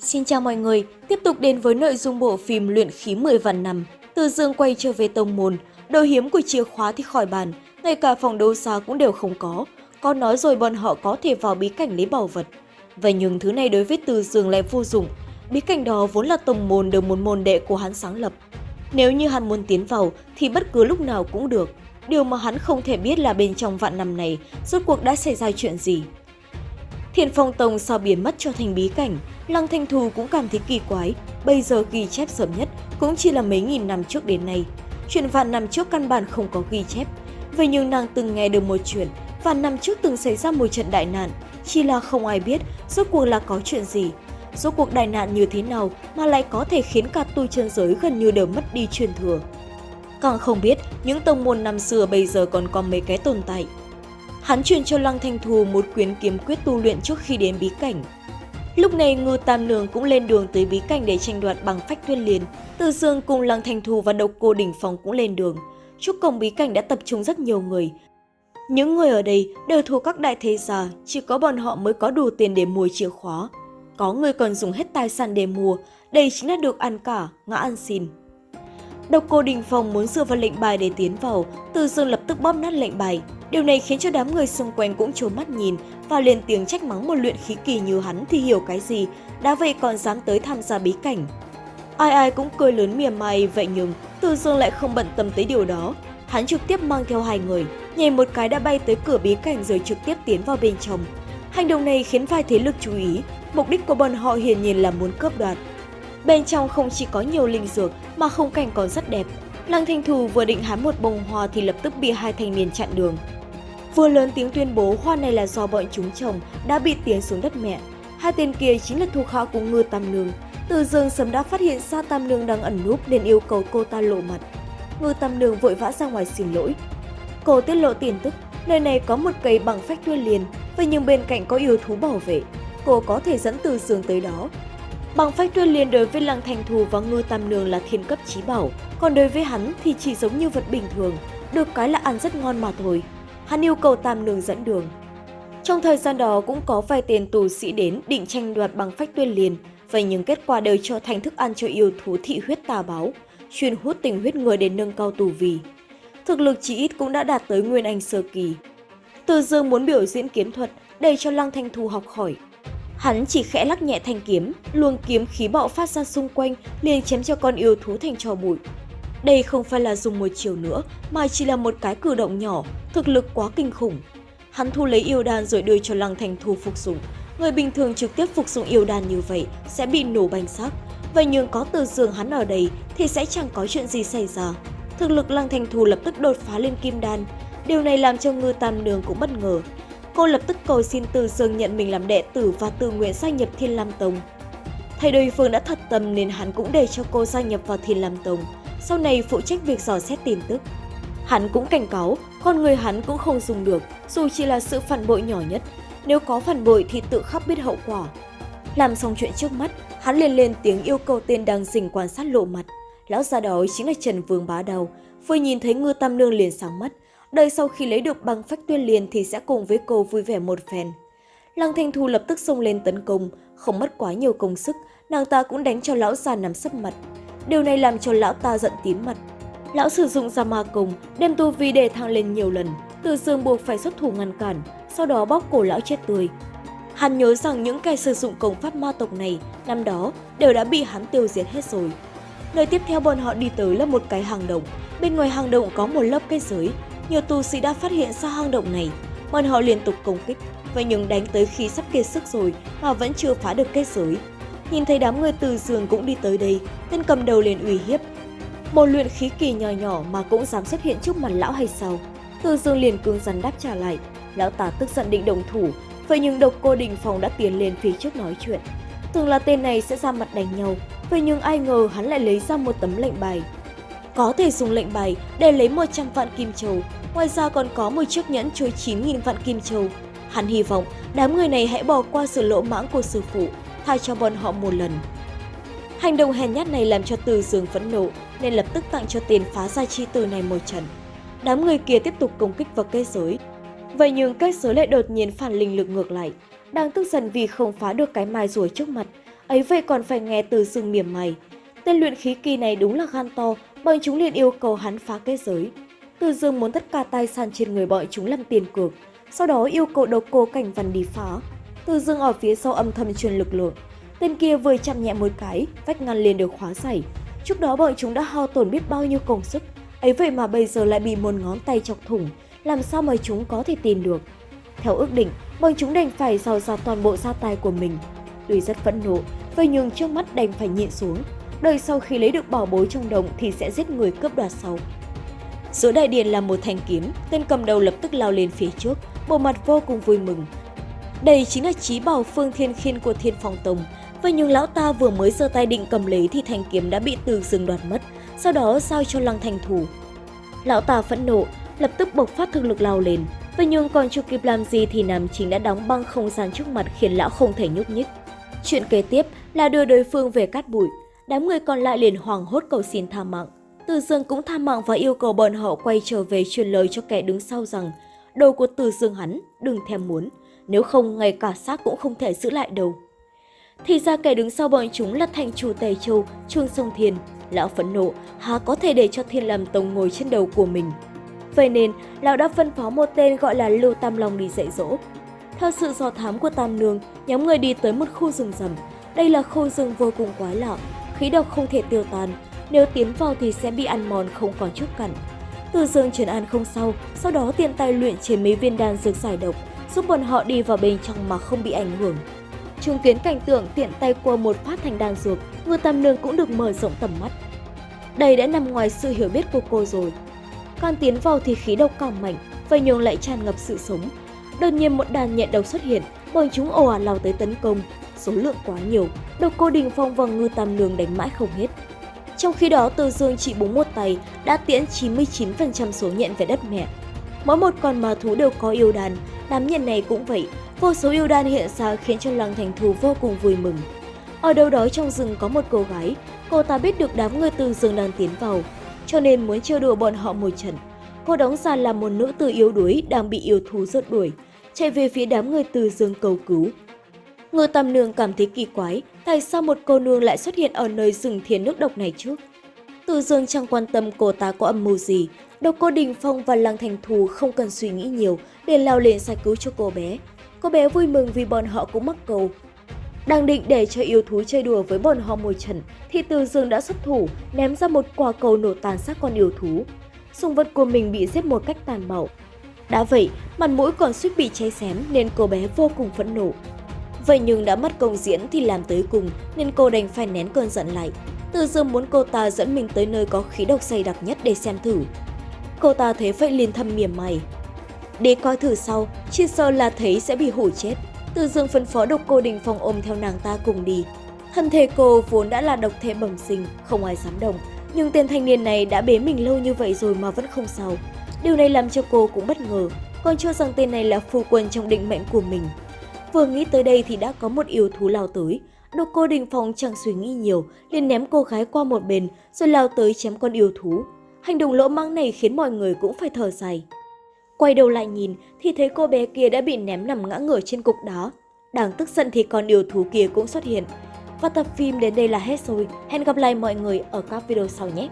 Xin chào mọi người, tiếp tục đến với nội dung bộ phim Luyện khí 10 vạn năm. Từ dương quay trở về tông môn, đồ hiếm của chìa khóa thì khỏi bàn, ngay cả phòng đấu giá cũng đều không có. Có nói rồi bọn họ có thể vào bí cảnh lấy bảo vật. Vậy nhưng thứ này đối với Từ Dương lại vô dụng. Bí cảnh đó vốn là tông môn được một môn đệ của hắn sáng lập. Nếu như hắn muốn tiến vào thì bất cứ lúc nào cũng được. Điều mà hắn không thể biết là bên trong vạn năm này rốt cuộc đã xảy ra chuyện gì. Thiền Phong Tông sao biến mất cho thành bí cảnh, Lăng Thanh Thù cũng cảm thấy kỳ quái, bây giờ ghi chép sớm nhất cũng chỉ là mấy nghìn năm trước đến nay. Chuyện vạn năm trước căn bản không có ghi chép, vậy nhưng nàng từng nghe được một chuyện, vạn năm trước từng xảy ra một trận đại nạn, chỉ là không ai biết rốt cuộc là có chuyện gì. Rốt cuộc đại nạn như thế nào mà lại có thể khiến cả tu chân giới gần như đều mất đi truyền thừa. Càng không biết những tông môn năm xưa bây giờ còn có mấy cái tồn tại. Hắn truyền cho Lăng Thanh Thù một quyển kiếm quyết tu luyện trước khi đến bí cảnh. Lúc này Ngư Tam Nương cũng lên đường tới bí cảnh để tranh đoạt bằng phách tuyên liền. Từ Dương cùng Lăng Thanh Thù và độc cô đỉnh phong cũng lên đường. Trước cổng bí cảnh đã tập trung rất nhiều người. Những người ở đây đều thuộc các đại thế gia, chỉ có bọn họ mới có đủ tiền để mua chìa khóa. Có người còn dùng hết tài sản để mua, đây chính là được ăn cả, ngã ăn xin. Độc cô Đình Phong muốn dựa vào lệnh bài để tiến vào, Từ Dương lập tức bóp nát lệnh bài. Điều này khiến cho đám người xung quanh cũng trố mắt nhìn và lên tiếng trách mắng một luyện khí kỳ như hắn thì hiểu cái gì, đã vậy còn dám tới tham gia bí cảnh. Ai ai cũng cười lớn mỉa mai, vậy nhưng Từ Dương lại không bận tâm tới điều đó. Hắn trực tiếp mang theo hai người, nhảy một cái đã bay tới cửa bí cảnh rồi trực tiếp tiến vào bên trong. Hành động này khiến vài thế lực chú ý, mục đích của bọn họ hiển nhiên là muốn cướp đoạt. Bên trong không chỉ có nhiều linh dược mà không cảnh còn rất đẹp. Lăng Thanh Thù vừa định hái một bông hoa thì lập tức bị hai thanh niên chặn đường. Vừa lớn tiếng tuyên bố hoa này là do bọn chúng trồng đã bị tiến xuống đất mẹ. Hai tên kia chính là thuộc hạ của Ngư Tam Nương. Từ dương sớm đã phát hiện ra Tam Nương đang ẩn núp nên yêu cầu cô ta lộ mặt. Ngư Tam Nương vội vã ra ngoài xin lỗi. Cô tiết lộ tin tức, nơi này có một cây bằng phách thuyên liền, vậy nhưng bên cạnh có yêu thú bảo vệ. Cô có thể dẫn từ dương tới đó. Bằng phách tuyên liền đối với Lăng Thành Thù và Ngư Tam Nương là thiên cấp trí bảo, còn đối với hắn thì chỉ giống như vật bình thường, được cái là ăn rất ngon mà thôi. Hắn yêu cầu Tam Nương dẫn đường. Trong thời gian đó cũng có vài tên tù sĩ đến định tranh đoạt bằng phách tuyên liền, vậy nhưng kết quả đều trở thành thức ăn cho yêu thú thị huyết tà báo, chuyên hút tình huyết người để nâng cao tù vì. Thực lực chỉ ít cũng đã đạt tới Nguyên Anh Sơ Kỳ. Từ dương muốn biểu diễn kiếm thuật, để cho Lăng Thanh Thu học hỏi. Hắn chỉ khẽ lắc nhẹ thanh kiếm, luồng kiếm khí bạo phát ra xung quanh, liền chém cho con yêu thú thành trò bụi. Đây không phải là dùng một chiều nữa, mà chỉ là một cái cử động nhỏ, thực lực quá kinh khủng. Hắn thu lấy yêu đan rồi đưa cho Lăng thành Thu phục dụng. Người bình thường trực tiếp phục dụng yêu đan như vậy sẽ bị nổ banh xác. Vậy nhưng có từ giường hắn ở đây thì sẽ chẳng có chuyện gì xảy ra. Thực lực Lăng thành Thu lập tức đột phá lên kim đan. Điều này làm cho ngư tam nương cũng bất ngờ. Cô lập tức cầu xin Từ Dương nhận mình làm đệ tử và tự nguyện gia nhập Thiên Lam Tông. Thầy đối phương đã thật tâm nên hắn cũng để cho cô gia nhập vào Thiên Lam Tông, sau này phụ trách việc dò xét tin tức. Hắn cũng cảnh cáo, con người hắn cũng không dùng được, dù chỉ là sự phản bội nhỏ nhất. Nếu có phản bội thì tự khắc biết hậu quả. Làm xong chuyện trước mắt, hắn liền lên tiếng yêu cầu tên đang dình quan sát lộ mặt. Lão già đó chính là Trần Vương Bá Đầu. Vừa nhìn thấy ngư tam nương liền sáng mắt, đợi sau khi lấy được băng phách tuyên liền thì sẽ cùng với cô vui vẻ một phen. Lăng Thanh Thu lập tức xông lên tấn công, không mất quá nhiều công sức, nàng ta cũng đánh cho lão già nằm sấp mặt. Điều này làm cho lão ta giận tím mặt. Lão sử dụng ra ma công, đem tu vi đề thăng lên nhiều lần, từ dương buộc phải xuất thủ ngăn cản, sau đó bóc cổ lão chết tươi. Hắn nhớ rằng những kẻ sử dụng công pháp ma tộc này năm đó đều đã bị hắn tiêu diệt hết rồi. Nơi tiếp theo bọn họ đi tới là một cái hang động. Bên ngoài hang động có một lớp cây giới, nhiều tu sĩ đã phát hiện ra hang động này. Bọn họ liên tục công kích, vậy nhưng đánh tới khi sắp kiệt sức rồi mà vẫn chưa phá được kết giới. Nhìn thấy đám người từ giường cũng đi tới đây, tên cầm đầu liền uy hiếp. Một luyện khí kỳ nhỏ nhỏ mà cũng dám xuất hiện trước mặt lão hay sao? Từ dương liền cương rắn đáp trả lại. Lão ta tức giận định đồng thủ, vậy nhưng độc cô đình phòng đã tiến lên phía trước nói chuyện. Tưởng là tên này sẽ ra mặt đánh nhau, vậy nhưng ai ngờ hắn lại lấy ra một tấm lệnh bài. Có thể dùng lệnh bài để lấy 100 vạn kim châu, Ngoài ra còn có một chiếc nhẫn chứa 9.000 vạn kim châu. Hắn hy vọng đám người này hãy bỏ qua sự lỗ mãng của sư phụ, tha cho bọn họ một lần. Hành động hèn nhát này làm cho Từ Dương phẫn nộ, nên lập tức tặng cho tiền phá gia chi từ này một trận. Đám người kia tiếp tục công kích vào kết giới. Vậy nhưng kết giới lại đột nhiên phản linh lực ngược lại. Đang tức giận vì không phá được cái mai rùa trước mặt, ấy vậy còn phải nghe từ dương mỉm mày. Tên luyện khí kỳ này đúng là gan to, bọn chúng liền yêu cầu hắn phá kết giới. Từ dương muốn tất cả tài sản trên người bọn chúng làm tiền cược, sau đó yêu cầu độc cô cảnh văn đi phá. Từ dương ở phía sau âm thầm truyền lực lượng. Tên kia vừa chạm nhẹ một cái, vách ngăn liền được khóa giải. Trước đó bọn chúng đã hao tổn biết bao nhiêu công sức, ấy vậy mà bây giờ lại bị một ngón tay chọc thủng, làm sao mà chúng có thể tìm được. Theo ước định, bọn chúng đành phải dò ra toàn bộ gia tài của mình. Tuy rất phẫn nộ, vậy nhưng trước mắt đành phải nhịn xuống. Đợi sau khi lấy được bảo bối trong đồng thì sẽ giết người cướp đoạt sau. Giữa đại điện là một thanh kiếm, tên cầm đầu lập tức lao lên phía trước, bộ mặt vô cùng vui mừng. Đây chính là trí bảo phương thiên khiên của thiên phong tông. Vậy nhưng lão ta vừa mới giơ tay định cầm lấy thì thanh kiếm đã bị từ rừng đoạt mất, sau đó giao cho lăng thành thủ. Lão ta phẫn nộ, lập tức bộc phát thực lực lao lên. Vậy nhưng còn chưa kịp làm gì thì Nam Chính đã đóng băng không gian trước mặt khiến lão không thể nhúc nhích. Chuyện kế tiếp là đưa đối phương về cát bụi. Đám người còn lại liền hoảng hốt cầu xin tha mạng. Từ Dương cũng tha mạng và yêu cầu bọn họ quay trở về truyền lời cho kẻ đứng sau rằng đồ của Từ Dương hắn đừng thèm muốn, nếu không ngay cả xác cũng không thể giữ lại đâu. Thì ra kẻ đứng sau bọn chúng là thành chủ Tề Châu, Trương Sông Thiên. Lão phẫn nộ, há có thể để cho Thiên làm tông ngồi trên đầu của mình. Vậy nên, lão đã phân phó một tên gọi là Lưu Tam Long đi dạy dỗ. Theo sự dò thám của Tam Nương, nhóm người đi tới một khu rừng rầm. Đây là khu rừng vô cùng quái lạ, khí độc không thể tiêu tan, nếu tiến vào thì sẽ bị ăn mòn không còn chút cặn. Từ dương trấn an không sau, sau đó tiện tay luyện chế mấy viên đan dược giải độc, giúp bọn họ đi vào bên trong mà không bị ảnh hưởng. Chứng kiến cảnh tượng tiện tay qua một phát thành đan dược, ngư tam nương cũng được mở rộng tầm mắt. Đây đã nằm ngoài sự hiểu biết của cô rồi. Càng tiến vào thì khí độc càng mạnh, vậy nhường lại tràn ngập sự sống. Đột nhiên một đàn nhện độc xuất hiện, bọn chúng ồ ạt lao tới tấn công. Số lượng quá nhiều, độc cô Đình Phong và ngư tam nương đánh mãi không hết. Trong khi đó, Từ Dương chỉ búng một tay đã tiễn 99% số nhện về đất mẹ. Mỗi một con ma thú đều có yêu đàn, đám nhện này cũng vậy. Vô số yêu đàn hiện ra khiến cho Lăng Thành Thù vô cùng vui mừng. Ở đâu đó trong rừng có một cô gái, cô ta biết được đám người Từ Dương đang tiến vào, cho nên muốn trêu đùa bọn họ một trận. Cô đóng ra là một nữ tử yếu đuối đang bị yêu thú rượt đuổi, chạy về phía đám người Từ Dương cầu cứu. Ngô Tam Nương cảm thấy kỳ quái, tại sao một cô nương lại xuất hiện ở nơi rừng thiên nước độc này chứ? Từ Dương chẳng quan tâm cô ta có âm mưu gì, độc cô Đình Phong và Lăng Thành Thù không cần suy nghĩ nhiều, liền lao lên giải cứu cho cô bé. Cô bé vui mừng vì bọn họ cũng mắc cầu. Đang định để cho yêu thú chơi đùa với bọn họ một trận, thì Từ Dương đã xuất thủ, ném ra một quả cầu nổ tàn sát con yêu thú. Sùng vật của mình bị giết một cách tàn bạo. Đã vậy, mặt mũi còn suýt bị cháy xém nên cô bé vô cùng phẫn nộ, Vậy nhưng đã mất công diễn thì làm tới cùng nên cô đành phải nén cơn giận lại. Từ dương muốn cô ta dẫn mình tới nơi có khí độc dày đặc nhất để xem thử. Cô ta thấy vậy liền thầm mỉa mày. Để coi thử sau, chỉ sợ là thấy sẽ bị hủ chết. Từ dương phân phó độc cô đình phong ôm theo nàng ta cùng đi. Thân thể cô vốn đã là độc thể bẩm sinh, không ai dám động. Nhưng tên thanh niên này đã bế mình lâu như vậy rồi mà vẫn không sao. Điều này làm cho cô cũng bất ngờ, còn cho rằng tên này là phu quân trong định mệnh của mình. Vừa nghĩ tới đây thì đã có một yêu thú lao tới. Độc cô Đình phòng chẳng suy nghĩ nhiều, liền ném cô gái qua một bên rồi lao tới chém con yêu thú. Hành động lỗ mang này khiến mọi người cũng phải thở dài. Quay đầu lại nhìn thì thấy cô bé kia đã bị ném nằm ngã ngửa trên cục đá. Đáng tức giận thì con yêu thú kia cũng xuất hiện. Và tập phim đến đây là hết rồi. Hẹn gặp lại mọi người ở các video sau nhé!